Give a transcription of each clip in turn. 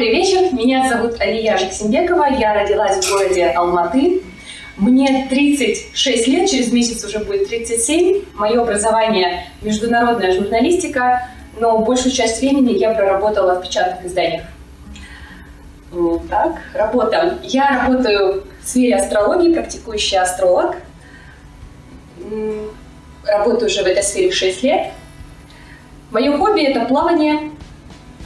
Добрый вечер, меня зовут Алия Жексимбекова, я родилась в городе Алматы. Мне 36 лет, через месяц уже будет 37. Мое образование – международная журналистика, но большую часть времени я проработала в печатных изданиях. Так, работа. Я работаю в сфере астрологии, практикующий астролог. Работаю уже в этой сфере 6 лет. Мое хобби – это плавание,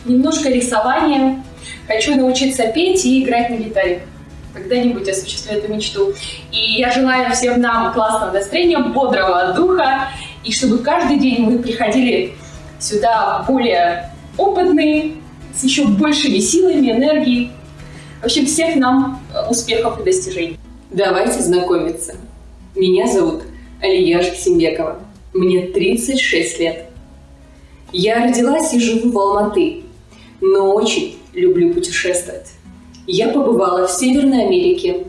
немножко рисование. Хочу научиться петь и играть на гитаре. Когда-нибудь осуществлю эту мечту. И я желаю всем нам классного настроения, бодрого духа, и чтобы каждый день мы приходили сюда более опытные, с еще большими силами, энергией. В общем, всех нам э, успехов и достижений. Давайте знакомиться. Меня зовут Алия Жексимбекова. Мне 36 лет. Я родилась и живу в Алматы, но очень люблю путешествовать. Я побывала в Северной Америке,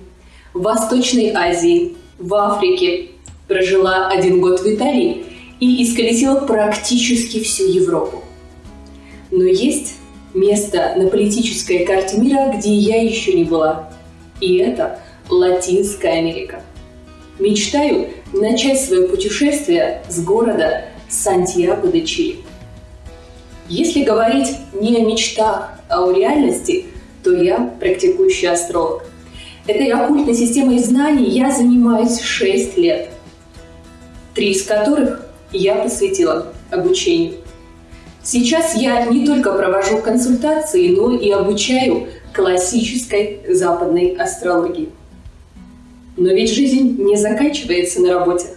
в Восточной Азии, в Африке, прожила один год в Италии и исколесила практически всю Европу. Но есть место на политической карте мира, где я еще не была. И это Латинская Америка. Мечтаю начать свое путешествие с города Сантьяго де Чили. Если говорить не о мечтах, а о реальности, то я практикующий астролог. Этой оккультной системой знаний я занимаюсь 6 лет, три из которых я посвятила обучению. Сейчас я не только провожу консультации, но и обучаю классической западной астрологии. Но ведь жизнь не заканчивается на работе.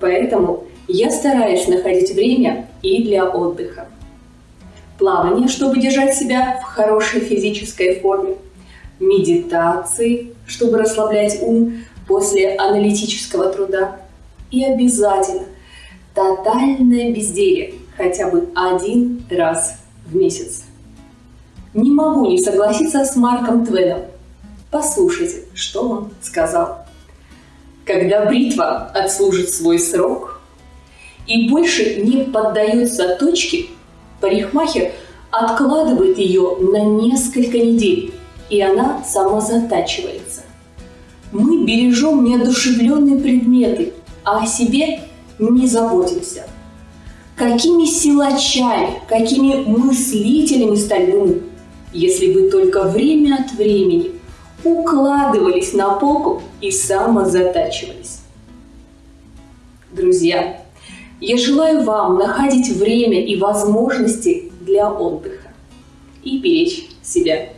Поэтому я стараюсь находить время и для отдыха. Плавание, чтобы держать себя в хорошей физической форме. Медитации, чтобы расслаблять ум после аналитического труда. И обязательно тотальное безделие хотя бы один раз в месяц. Не могу не согласиться с Марком Твеном. Послушайте, что он сказал. Когда бритва отслужит свой срок, и больше не поддается точке, парикмахер откладывает ее на несколько недель, и она самозатачивается. Мы бережем неодушевленные предметы, а о себе не заботимся. Какими силачами, какими мыслителями стали мы, если бы только время от времени укладывались на полку и самозатачивались. Друзья, я желаю вам находить время и возможности для отдыха и беречь себя.